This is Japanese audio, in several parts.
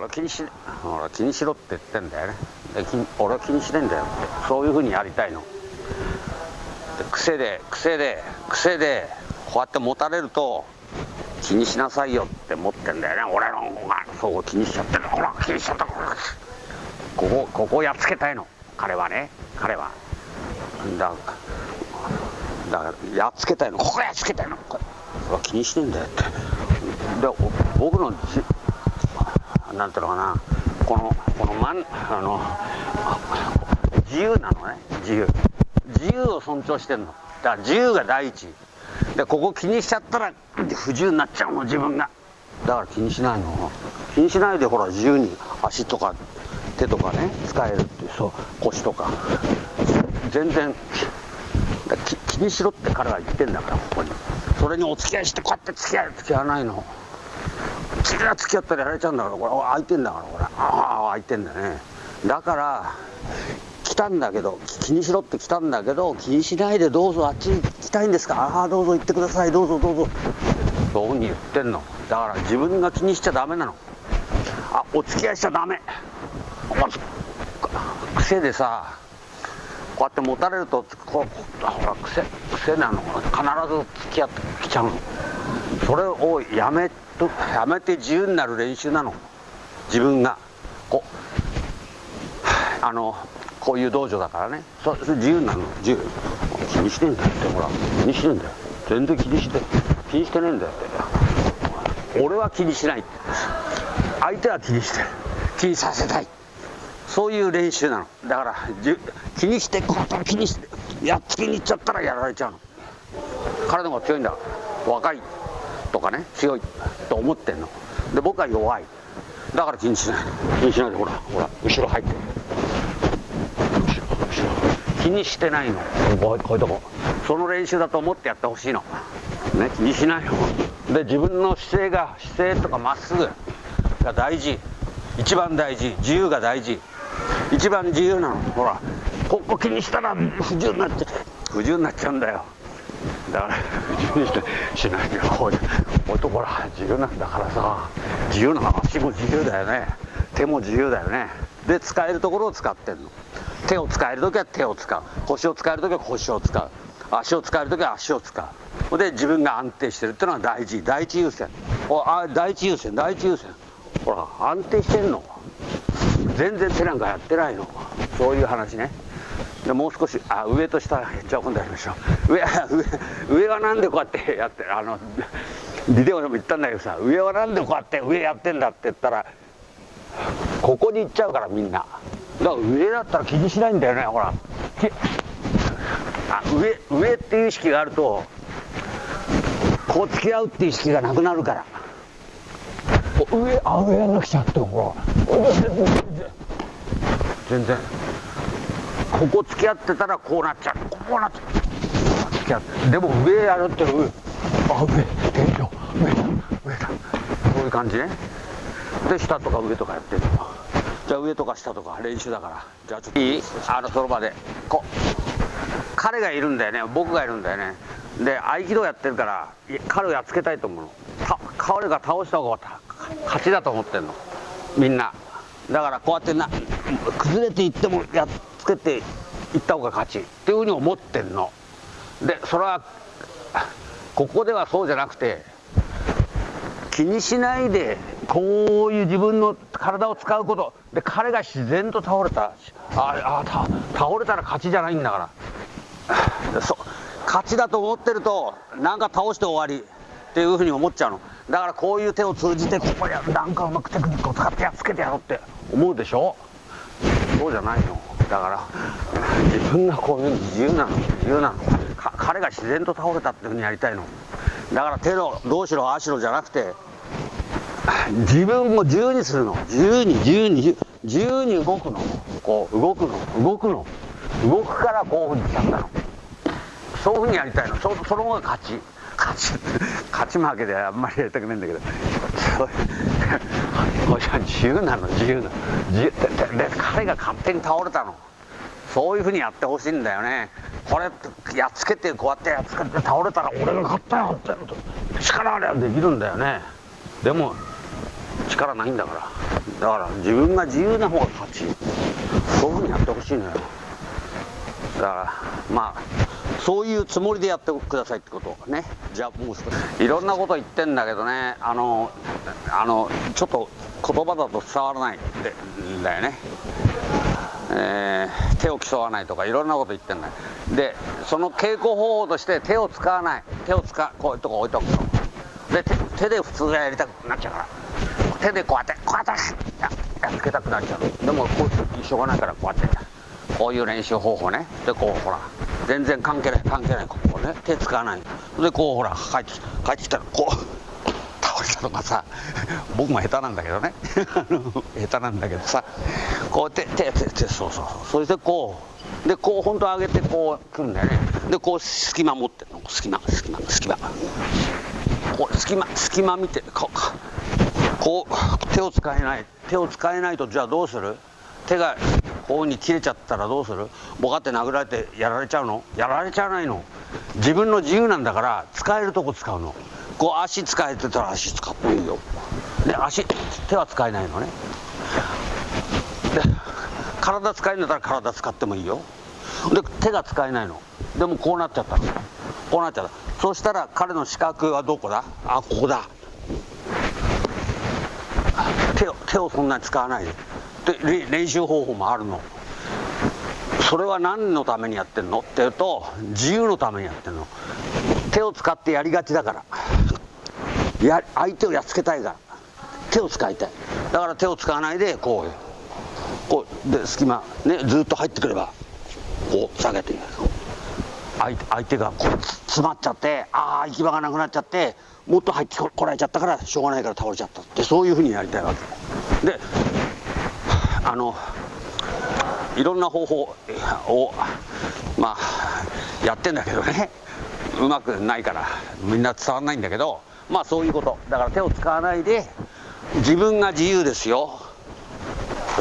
俺気にし俺気にしろって言ってんだよね。俺は気にしねえんだよって。そういうふうにやりたいの。癖で癖で癖でこうやって持たれると気にしなさいよって思ってんだよね。俺の方が。そう気にしちゃってるほら気にしちゃった。ここここをやっつけたいの。彼はね。彼は。だだからやっつけたいの。ここやっつけたいの。これ。は気にしてんだよって。で僕のなんていうのかな。このこの真んあの自由なのね。自由。自由を尊重してんの。だから自由が第一。でここ気にしちゃったら不自由になっちゃうの自分が。だから気にしないの。気にしないでほら自由に足とか手とかね使えるっていうそう腰とか。全然気にしろって彼は言ってんだからここに。それにお付き合いしてこうやって付き合い付き合わないの。付き合付き合ったらやられちゃうんだからこれ空いてんだからこれ。ああ空いてんだね。だから来たんだけど気にしろって来たんだけど気にしないでどうぞあっちに来たいんですか。ああどうぞ行ってください。どうぞどうぞ。そういうふうに言ってんの。だから自分が気にしちゃダメなの。あお付き合いしちゃダメ。癖でさこうやって持たれるとこうほら癖癖なの。必ず付き合ってきちゃうの。それをやめとやめて自由になる練習なの。自分が。こう。あのこういう道場だからね。そそれ自由になるの。自由。気にしてんだよってほら。気にしてんだよ。全然気にして気にしてねえんだよって。俺は気にしない。相手は気にしてる。気にさせたい。そういう練習なの。だから気にしてこう気にしてやっつけに行っちゃったらやられちゃうの。体が強いんだ。若い。とかね強いと思ってんの。で僕は弱い。だから気にしない気にしないでほらほら後ろ入って。後ろ後ろ。気にしてないの。こうこういうとこ。その練習だと思ってやってほしいの。ね気にしないの。で自分の姿勢が姿勢とかまっすぐが大事。一番大事。自由が大事。一番自由なの。ほらここ気にしたら不自由になっちゃう。不自由になっちゃうんだよだから 自由にしないでこういう男ら自由なんだからさ。自由な足も自由だよね。手も自由だよね。で使えるところを使ってんの。手を使える時は手を使う。腰を使える時は腰を使う。足を使える時は足を使う。ほで自分が安定してるっていうのは大事。第一優先。おあ第一優先。第一優先。ほら安定してんの。全然手なんかやってないの。そういう話ね。でもう少しあ上と下じゃあ今度やりましょう。上 上上はなんでこうやってやってあのビデオでも言ったんだけどさ上はなんでこうやって上やってんだって言ったらここに行っちゃうからみんな。だから上だったら気にしないんだよねほら。あ上上っていう意識があるとこう付き合うっていう意識がなくなるから。上あ上やんなくちゃってほら全然。ここ付き合ってたらこうなっちゃう。こうなっちゃう。付き合ってでも上やるって上。あ上。天井上だ。上だ。こういう感じね。で下とか上とかやってるじゃあ上とか下とか練習だから。じゃあちょっと。いい？あのその場で。こう。彼がいるんだよね。僕がいるんだよね。で合気道やってるから彼をやっつけたいと思うの。彼が倒した方が勝ちだと思ってんの。みんな。だからこうやってな崩れていってもやっつけていった方が勝ちっていうふうに思ってんの。でそれはここではそうじゃなくて気にしないでこういう自分の体を使うこと。で彼が自然と倒れた。ああ倒れたら勝ちじゃないんだから。そ勝ちだと思ってるとなんか倒して終わり。っていうふうに思っちゃうの。だからこういう手を通じてここやなんかうまくテクニックを使ってやっつけてやろうって思うでしょ。そうじゃないの。だから。自分がこういうの自由なの。自由なの。彼が自然と倒れたっていうふうにやりたいの。だから手のどうしろあしろじゃなくて自分を自由にするの。自由に自由に自由に動くの。こう動くの。動くの。動くからこういうふうにしたんだの。そういうふうにやりたいの。そその方が勝ち。勝ち勝ち負けであんまりやりたくないんだけど。自由なの自由なの。自由で彼が勝手に倒れたの。そういうふうにやってほしいんだよね。これやっつけてこうやってやっつけて倒れたら俺が勝ったよって力あればできるんだよね。でも力ないんだから。だから自分が自由な方が勝ちそういうふうにやってほしいのよ。だからまあそういうつもりでやってくださいってことね。じゃあもう少しいろんなこと言ってんだけどね。あのあのちょっと言葉だと伝わらないんだよね。えー、手を競わないとかいろんなこと言ってんだよ。でその稽古方法として手を使わない。手を使うこういうとこ置いとくとで手で普通はやりたくなっちゃうから。手でこうやってこうやってやっつけたくなっちゃうでもこうしょうがないからこうやって。こういう練習方法ね。でこうほら。全然関係ない関係ないここね手使わない。でこうほら帰って帰ってきたらこう。とかさ僕も下手なんだけどね。下手なんだけどさこうやって手手手そうそうそしてこうでこう本当上げてこう来るんだよね。でこう隙間持ってるの。隙間隙間隙間。こう隙間隙間見てこうこう手を使えない手を使えないとじゃあどうする？手がこうに切れちゃったらどうする？ボカって殴られてやられちゃうの？やられちゃわないの？自分の自由なんだから使えるとこ使うの。こう足使えてたら足使っていいよ。で足手は使えないのね。で体使えるんだったら体使ってもいいよ。で手が使えないの。でもこうなっちゃったの。こうなっちゃった。そしたら彼の資格はどこだ？あここだ。手を手をそんなに使わないで。で練習方法もあるの。それは何のためにやってんの？って言うと自由のためにやってんの。手を使ってやりがちだから。や相手をやっつけたいから。手を使いたい。だから手を使わないでこうこうで隙間ねずっと入ってくればこう下げて相手相手がこう詰まっちゃってああ行き場がなくなっちゃってもっと入ってこられちゃったからしょうがないから倒れちゃった。ってそういうふうにやりたいわけ。であのいろんな方法をまあやってんだけどね。うまくないからみんな伝わんないんだけどまあそういうこと。だから手を使わないで自分が自由ですよ。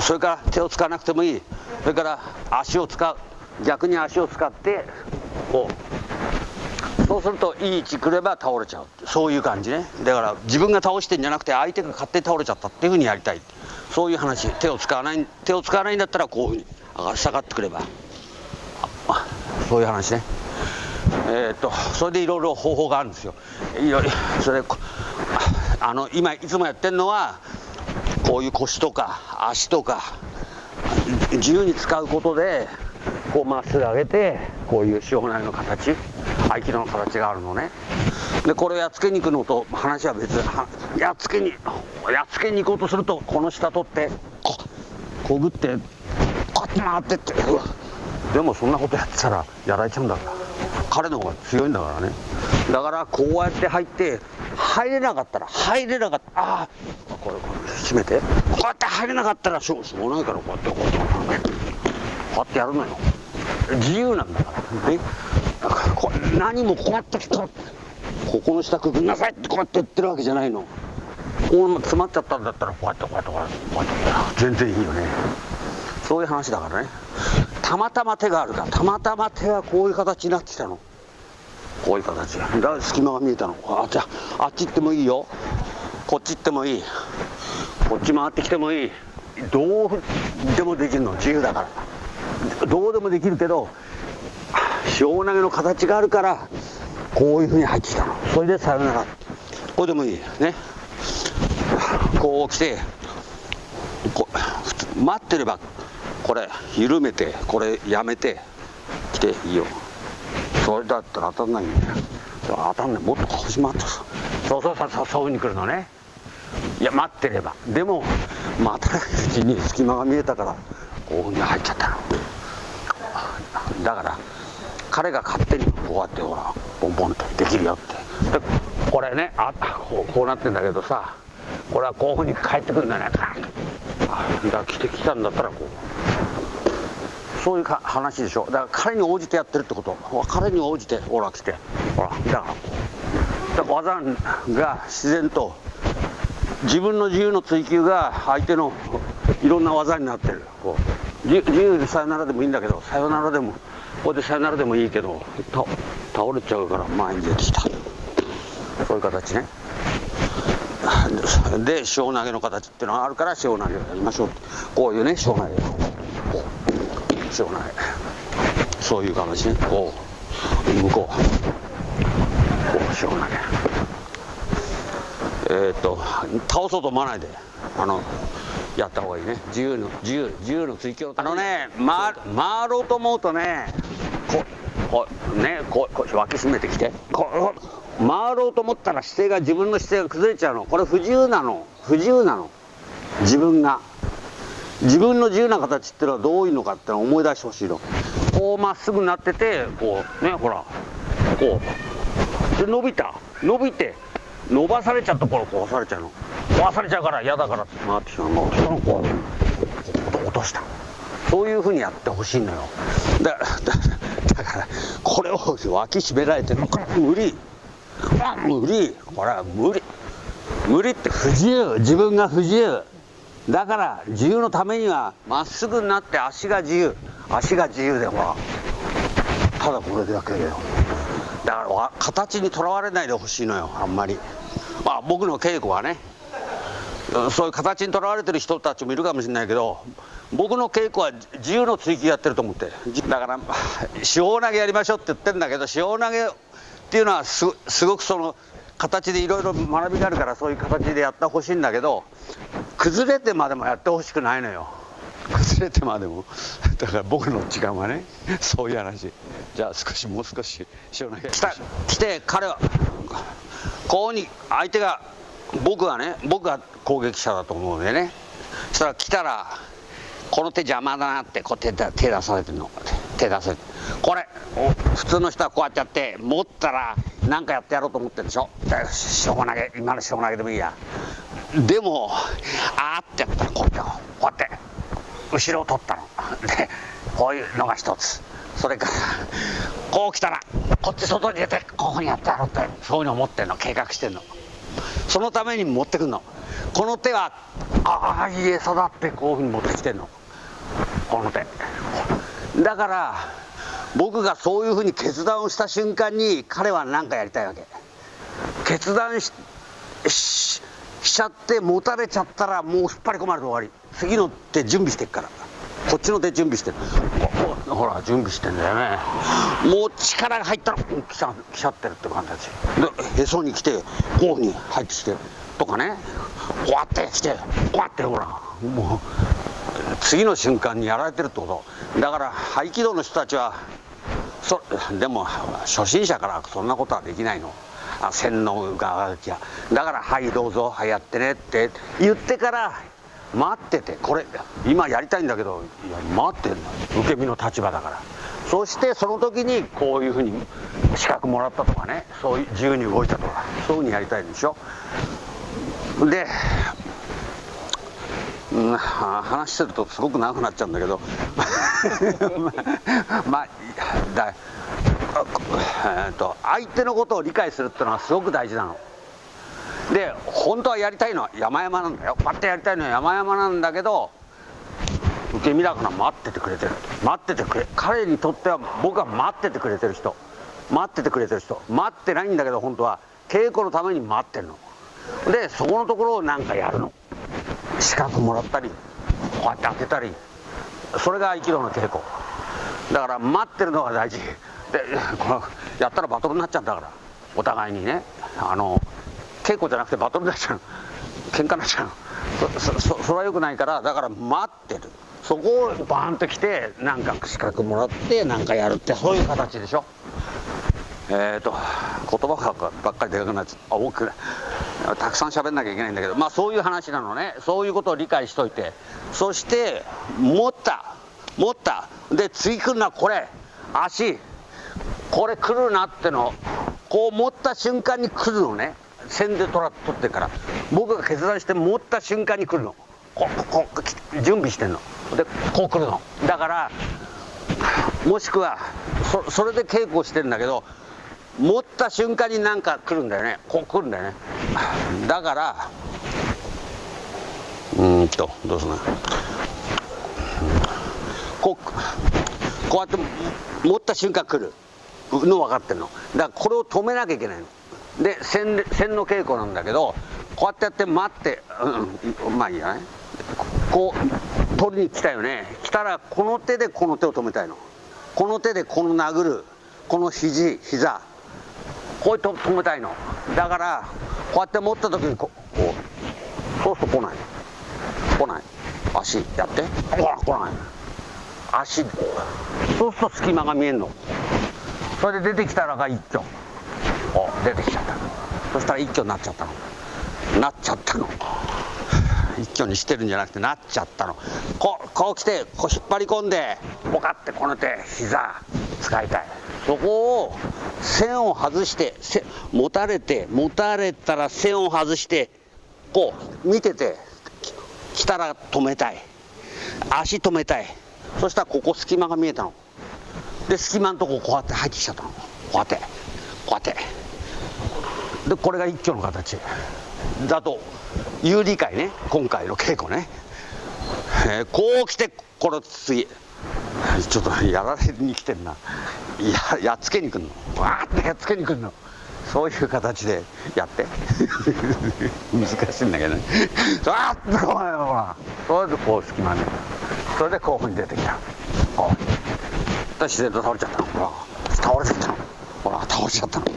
それから手を使わなくてもいい。それから足を使う。逆に足を使ってこう。そうするといい位置くれば倒れちゃう。そういう感じね。だから自分が倒してんじゃなくて相手が勝手に倒れちゃったっていうふうにやりたい。そういう話。手を使わない手を使わないんだったらこういうふうに下がってくれば。そういう話ね。えー、っとそれでいろいろ方法があるんですよ。いろいろそれあの今いつもやってるのはこういう腰とか足とか自由に使うことでこうまっすぐ上げてこういう塩骨の形合気道の形があるのね。でこれをやっつけに行くのと話は別やっつけにやっつけに行こうとするとこの下取ってここぐってこって回ってってでもそんなことやってたらやられちゃうんだから。彼の方が強いんだからね。だからこうやって入って入れなかったら入れなかったああこれこれ閉めて。こうやって入れなかったらしょうしょうがないからこうやってこうやってこうやってやるのよ。自由なんだからね。こ何もこうやってここの下くぐんなさいってこうやって言ってるわけじゃないの。こう詰まっちゃったんだったらこうやってこうやってこうやってこうやって。全然いいよね。そういう話だからね。たまたま手があるからたまたま手はこういう形になってきたの。こういう形だ。から隙間が見えたの。あじゃああっち行ってもいいよ。こっち行ってもいい。こっち回ってきてもいい。どうでもできるの。自由だから。どうでもできるけど塩投げの形があるからこういうふうに入ってきたの。それでさよなら。これでもいい。ね。こう来てこ待ってればこれ緩めてこれやめて来ていいよ。それだったら当たんないんだよ当たんない。もっと腰回ってさ。そうそうそうそうそういうふうに来るのね。いや待ってれば。でも待たないうちに隙間が見えたからこういうふうに入っちゃったの。だから彼が勝手にこうやってほらボンボンとできるよって。でこれねあこうこうなってんだけどさこれはこういうふうに帰ってくるんだね。だから来てきたんだったらこうそういう話でしょ。だから彼に応じてやってるってこと。彼に応じてほら来て。ほらだから技が自然と自分の自由の追求が相手のいろんな技になってる。こう自由でさよならでもいいんだけどさよならでもここでさよならでもいいけど倒れちゃうから前に出てきた。そういう形ね。で塩投げの形っていうのがあるから塩投げをやりましょう。こういうね塩投げ塩投げそういう形ねこう向こう。こう塩投げえー、っと倒そうと思わないで。あのやった方がいいね。自由の自由自由の追求。あのね回回ろうと思うとねここねここ脇締めてきて。こ回ろうと思ったら姿勢が自分の姿勢が崩れちゃうの。これ不自由なの。不自由なの。自分が。自分の自由な形っていうのはどういうのかってのを思い出してほしいの。こうまっすぐなっててこうねほらこう。で伸びた。伸びて伸ばされちゃった頃壊されちゃうの。壊されちゃうから嫌だからって回ってきたの。もうその子落とした。そういうふうにやってほしいのよ。だだだからこれを脇締められてるのか無理。無理。これは無理。無理って不自由。自分が不自由。だから自由のためにはまっすぐになって足が自由。足が自由でほらただこれだけだよ。だから形にとらわれないでほしいのよあんまり。まあ僕の稽古はね。そういう形にとらわれてる人たちもいるかもしれないけど僕の稽古は自由の追求やってると思って。だから 塩投げやりましょうって言ってるんだけど塩投げっていうのはすごくその形でいろいろ学びがあるからそういう形でやってほしいんだけど崩れてまでもやってほしくないのよ。崩れてまでも。だから僕の時間はねそういう話。じゃあ少しもう少し塩投げ来た。来て彼はこうに相手が僕はね僕が攻撃者だと思うんでね。そしたら来たらこの手邪魔だなってこう手手出されてるの。手出されてこれ。普通の人はこうやってやって持ったら何かやってやろうと思ってるでしょ。しょう投げ今のしょう投げでもいいや。でもあーってやったらこうやってこうやって後ろを取ったの。でこういうのが一つ。それからこう来たらこっち外に出てここにやってやろうってそういうのを持ってんの。計画してんの。そのために持ってくんの。この手はああいい餌だってこういうふうに持ってきてんの。この手。だから僕がそういうふうに決断をした瞬間に彼は何かやりたいわけ。決断ししちゃって持たれちゃったらもう引っ張り込まれて終わり。次の手準備してっから。こっちの手準備してる。ほら準備してんだよね。もう力が入ったら来ちゃ来ちゃってるって感じでへそに来てこういうふうに入ってきてとかね。こうやって来てこうやってほらもう次の瞬間にやられてるってこと。だから合気道の人たちはそでも初心者からそんなことはできないの。洗脳がきゃ。だから「はいどうぞはいやってね」って。言ってから待ってて。これ今やりたいんだけど。いや待ってんの受け身の立場だから。そしてその時にこういうふうに資格もらったとかね。そういう自由に動いたとか。そういうふうにやりたいんでしょ。でうん、話してるとすごく長くなっちゃうんだけど。まあだえー、と相手のことを理解するっていうのはすごく大事なの。で本当はやりたいのは山々なんだよ。バッてやりたいのは山々なんだけど受け身だから待っててくれてる。待っててくれ彼にとっては僕は待っててくれてる人。待っててくれてる人。待ってないんだけど本当は。稽古のために待ってるの。でそこのところを何かやるの。資格もらったりこうやって当てたりそれが合気道の稽古。だから待ってるのが大事。でこのやったらバトルになっちゃうんだから。お互いにね。あの稽古じゃなくてバトルになっちゃう喧嘩になっちゃうそそそれはよくないからだから待ってる。そこをバーンと来てなんか資格もらってなんかやるってそういう形でしょ。えっ、ー、と言葉がばっかりでかくなっちゃう。あ多くない。たくさん喋んなきゃいけないんだけどまあそういう話なのね。そういうことを理解しといて。そして持った。持った。で次来るのはこれ。足。これ来るなっての。こう持った瞬間に来るのね。線で取ら取ってから。僕が決断して持った瞬間に来るの。ここ準備してんの。でこう来るの。だからもしくはそそれで稽古してるんだけど持った瞬間になんか来るんだよね。こう来るんだよね。だからうんとどうすんの。こうこうやって持った瞬間来る。の分かってるの。だからこれを止めなきゃいけないの。で線線の稽古なんだけどこうやってやって待ってうんまあいいやね。こう取りに来たよね。来たらこの手でこの手を止めたいの。この手でこの殴る。この肘膝。こうやって止めたいの。だからこうやって持った時にこうそうすると来ない来ない。足やって。ほら来ない。足。そうすると隙間が見えんの。それで出てきたらが一挙。お出てきちゃった。そしたら一挙になっちゃったの。なっちゃったの。一挙にしてるんじゃなくてなっちゃったの。こうこう来てこう引っ張り込んでポカってこの手膝使いたい。そこを線を外して持たれて持たれたら線を外してこう見てて来たら止めたい。足止めたい。そしたらここ隙間が見えたの。で隙間のとここうやって入ってきちゃったの。こうやって。こうやって。でこれが一挙の形。だと有理解ね。今回の稽古ね、えー、こう来てこれ次。ちょっとやられに来てんな。ややっつけに来んの？わーってやっつけに来んの。そういう形でやって。難しいんだけどね。わーっとほらそれでこう隙間ね。それでこういうふうに出てきた。こう自然と倒れちゃったほら倒れちゃったほら倒れちゃったの。ね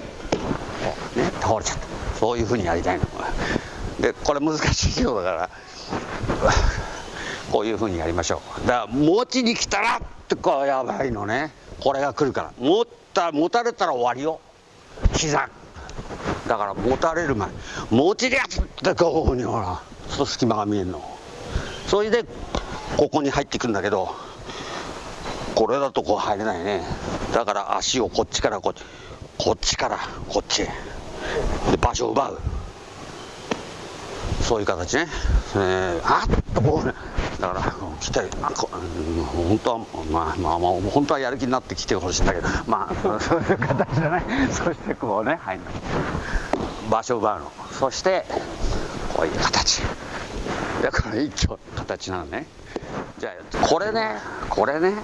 倒れちゃった。そういうふうにやりたいの。でこれ難しいようだから。こういうふうにやりましょう。だから持ちに来たらってこうやばいのね。これが来るから。持った持たれたら終わりよ。膝。だから持たれる前。持ちでやつってこうにほらそう隙間が見えるの。それでここに入っていくんだけどこれだとこう入れないね。だから足をこっちからこっち。こっちからこっちへ。で場所を奪う。そういう形ね、えー、あっとこうね。だから。来て本当はまあまあまあ本当はやる気になって来てほしいんだけど。まあそういう形じゃないそしてこうね入るの場所を奪うの。そしてこういう形。だから一丁形なのね。じゃあこれねこれね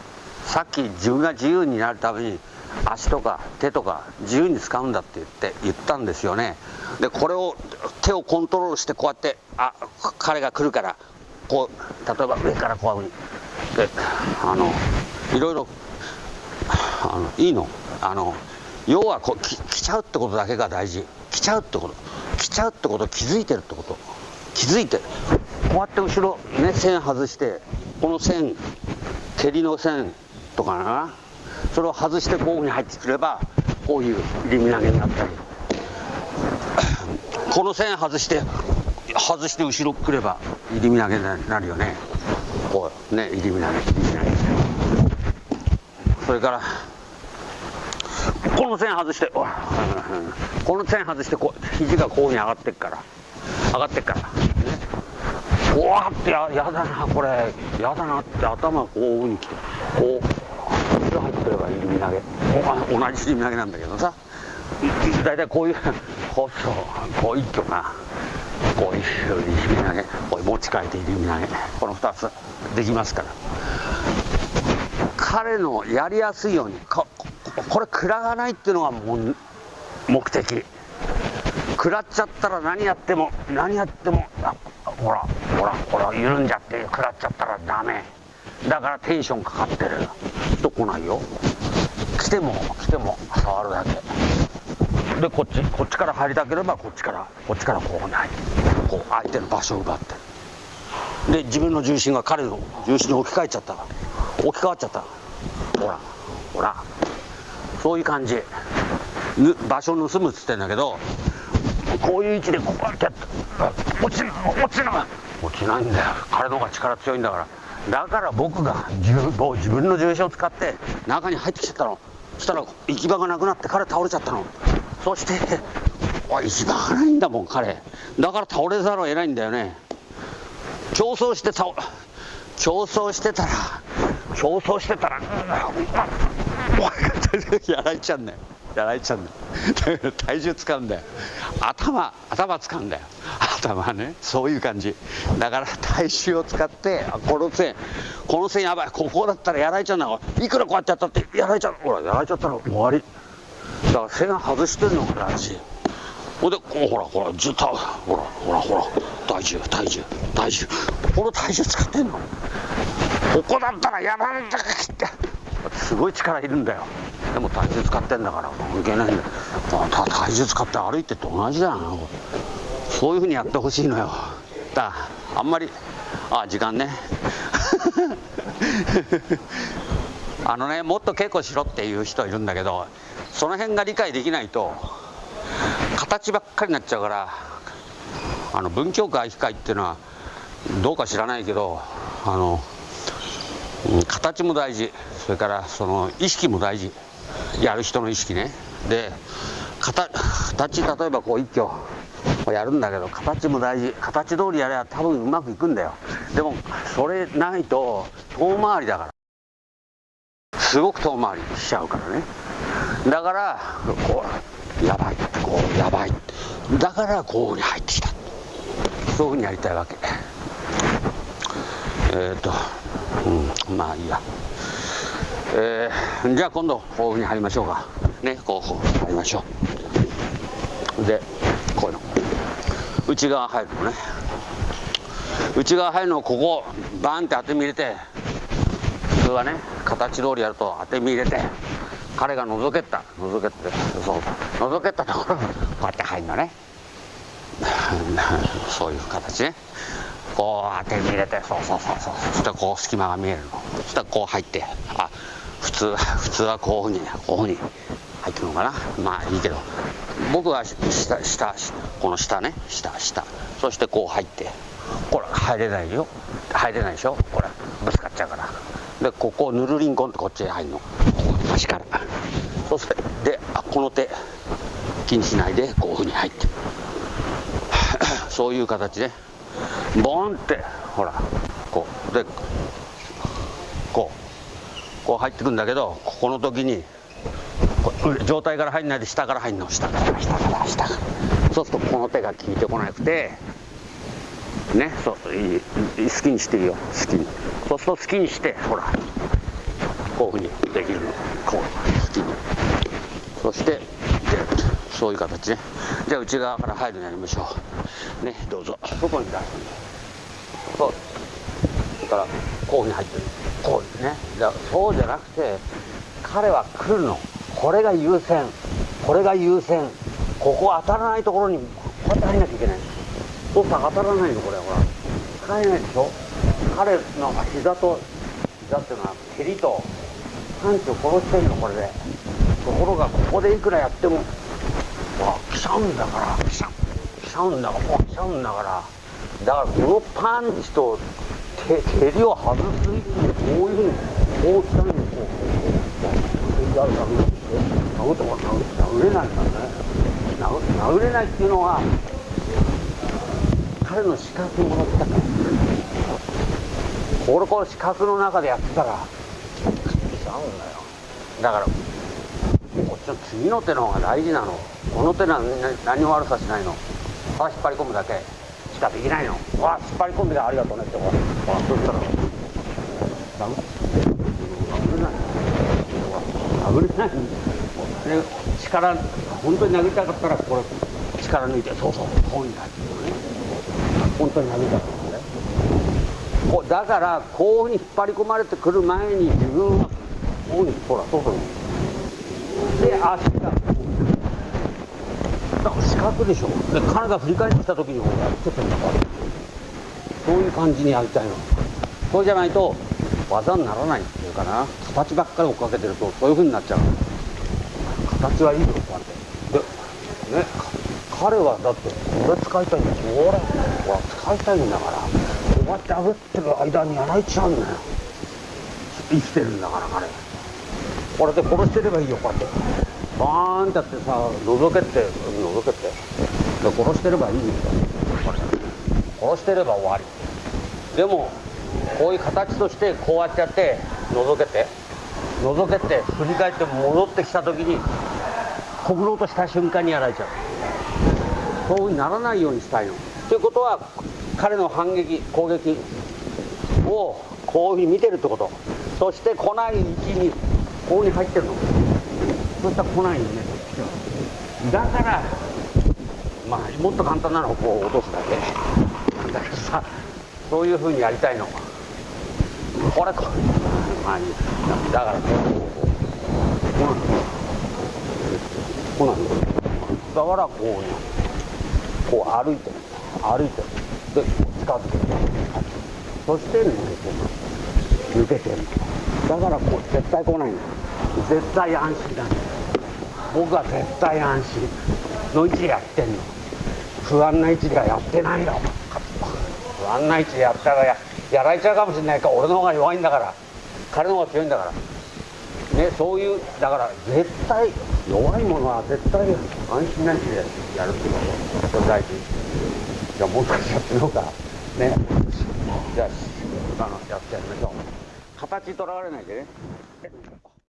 さっき自分が自由になるために足とか手とか自由に使うんだって言って言ったんですよね。でこれを手をコントロールしてこうやってあ彼が来るからこう例えば上からこういうふうにであのいろいろあのいいの。あの要はこう来ちゃうってことだけが大事。来ちゃうってこと。来ちゃうってこと気づいてるってこと。気づいてこうやって後ろね線外してこの線蹴りの線とかな。それを外してこういうふうに入ってくればこういう入り身投げになったり。この線外して外して後ろくれば。入り身投げになるよね。こうね入り身投げ入り身投げそれからこの線外してこの線外してこう肘がこうに上がってっから。上がってっから、ね、うわってややだなこれ。やだなって頭こういうふうにきて。こう後入ってくれば入り身投げ同じ入り身投げなんだけどさ。大体こういうこうそうこう一挙なこういう入り身投げ持ち替えて入り身投げこの2つできますから。彼のやりやすいようにこれ食らわないっていうのが目的。食らっちゃったら何やっても何やってもほらほらほら緩んじゃって食らっちゃったらダメ。だからテンションかかってる。と来ないよ？来ても来ても触るだけ。でこっちこっちから入りたければこっちからこっちからこうない。こう相手の場所を奪って。るで自分の重心が彼の重心に置き換えちゃった。置き換わっちゃった。ほらほら。そういう感じ。場所を盗むっつってんだけどこういう位置でこうやって落ちない落ちない落ちないんだよ。彼の方が力強いんだから。だから僕が自分自分の重心を使って中に入ってきちゃったの。そしたら行き場がなくなって彼倒れちゃったの。そして行き場がないんだもん彼。だから倒れざるを得ないんだよね。競争して倒競争してたら競争してたらやられちゃうんだよ。やられちゃうんだよ。体重使うんだよ。頭頭使うんだよ。頭ねそういう感じ。だから体重を使ってこの線この線やばい。ここだったらやられちゃうんだいくらこうやってやったってやられちゃう。ほらやられちゃったら終わり。だから線外してるのが大事ほんでこうほらほらずっとほらほらほらほら。体重体重体重この体重使ってんの？ここだったらやられたかって。すごい力いるんだよ。でも体重使ってんだから。関係ないんだ体重使って歩いてと同じだよなそういうふうにやってほしいのよ。だあんまりあ時間ね。あのねもっと稽古しろっていう人いるんだけどその辺が理解できないと形ばっかりになっちゃうからあの文京区愛機会っていうのはどうか知らないけどあの形も大事。それからその意識も大事。やる人の意識ね。で形例えばこう一挙やるんだけど形も大事。形通りやれば多分うまくいくんだよ。でもそれないと遠回りだから。すごく遠回りしちゃうからね。だからこうやばいこうやばい。だからこうに入ってきた。そういうふうにやりたいわけ。えっ、ー、とうんまあいいや。えー、じゃあ今度こういうふうに入りましょうか。ねこう入りましょう。でこういうの。内側入るのね。内側入るのをここバーンって当て身入れて普通はね形通りやると当て身入れて彼が覗けた。覗けてそう。覗けたところこうやって入るのね。そういう形ね。こう当て身入れてそうそうそうそうそしてこう隙間が見えるの。そしたらこう入ってあ普通 普通はこういうふうにこういうふうに入ってるのかな。まあいいけど。僕は下下この下ね。下下。そしてこう入って。これ入れないよ。入れないでしょ。これ。ぶつかっちゃうから。でここをぬるりんこんってこっちへ入るの。足から。そしてであこの手。気にしないでこういうふうに入って。そういう形でボンってほらこうでこうこう入ってくんだけどここの時に状態から入んないで下から入んの。下から下から下から。そうするとこの手が効いてこなくてねそういい好きにしていいよ。好きに。そうすると好きにしてほらこういうふうにできるの。こう好きに。そしてでそういう形ね。じゃあ内側から入るようになりましょう。ねどうぞ。外に出すんだそう。だからこうに入ってる。こういうねだそうじゃなくて彼は来るの。これが優先。これが優先。ここ当たらないところにこうやって入んなきゃいけない。そうすると当たらないのこれほら。使えないでしょ。彼の膝と膝っていうのは蹴りとパンチを殺してるのこれで。ところがここでいくらやってもわ来ちゃうんだから来ちゃ来ちゃうんだから。来ちゃうんだからだからこのパンチと蹴りを外すにこういうふうにこう来たのにこうやるために殴とか殴れないんだね殴れないっていうのは彼の資格もらったから俺この資格の中でやってたらちゃうんだよだからこっちの次の手の方が大事なのこの手は何も悪さしないのただ引っ張り込むだけ。しかできないの。わ引っ張り込んでありがとうねってほらそしたら。殴れない。殴れない。で力本当に殴りたかったらこれ力抜いてそうそう。こうになってね本当に殴りたかったね。こだからこういうふうに引っ張り込まれてくる前に自分はこういうふうにほら外にで足がでしょ。で彼が振り返ってきた時にこうやっててんだからそういう感じにやりたいのそうじゃないと技にならないっていうかな。形ばっかり追っかけてるとそういうふうになっちゃう。形はいいよこうやって。でね彼はだってこれ使いたいんだこれこれ使いたいんだから。こうやって炙ってる間にやられちゃうんだよ。生きてるんだから彼。これで殺してればいいよこうやって。バーンってやってさ覗けて覗けて。殺してればいいんだよ。殺してれば終わり。でもこういう形としてこうやってやって覗けて。覗けて振り返って戻ってきた時にこぶろうとした瞬間にやられちゃう。そういうふうにならないようにしたいの。ということは彼の反撃攻撃をこういうふうに見てるってこと。そして来ない位置にこういうふうに入ってるの。そしたら来ないよねだからまあもっと簡単なのをこう落とすだけ。なんだけどさそういうふうにやりたいの。これこまあいいだからこうこうこうなんですだからこうねこう歩いてる。歩いてる。でこう近づけてそしてねこう抜けてる。だからこう絶対来ないんだ絶対安心だね僕は絶対安心。の位置でやってんの。不安な位置ではやってないよ。不安な位置でやったらややられちゃうかもしれないから俺の方が弱いんだから。彼の方が強いんだから。ねそういうだから絶対弱いものは絶対安心な位置でやるっていうこと。それ大事じゃあもう少しやってみようか。ね。じゃああのやってやりましょう。形とらわれないでね。